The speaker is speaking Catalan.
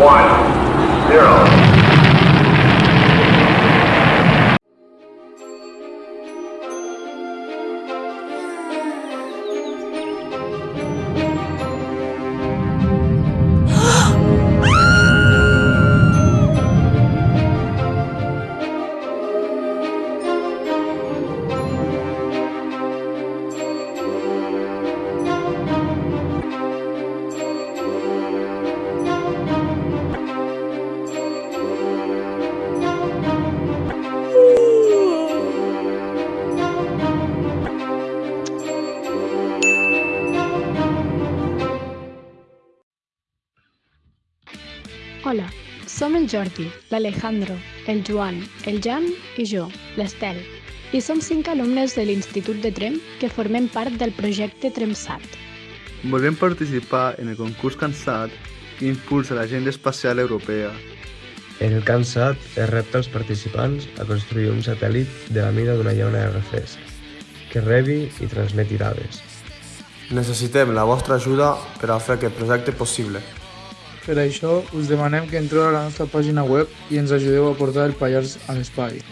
one, zero. Som el Jordi, l'Alejandro, el Joan, el Jan i jo, l'Estel, i som cinc alumnes de l'Institut de Trem que formem part del projecte TremSat. Volem participar en el concurs CANSAT que impulsa l'agenda espacial europea. En el CANSAT es repta als participants a construir un satèl·lit de la mida d'una llauna de refresc, que rebi i transmeti dades. Necessitem la vostra ajuda per a fer aquest projecte possible. Per això, us demanem que entreu a la nostra pàgina web i ens ajudeu a portar el Pallars a l'espai.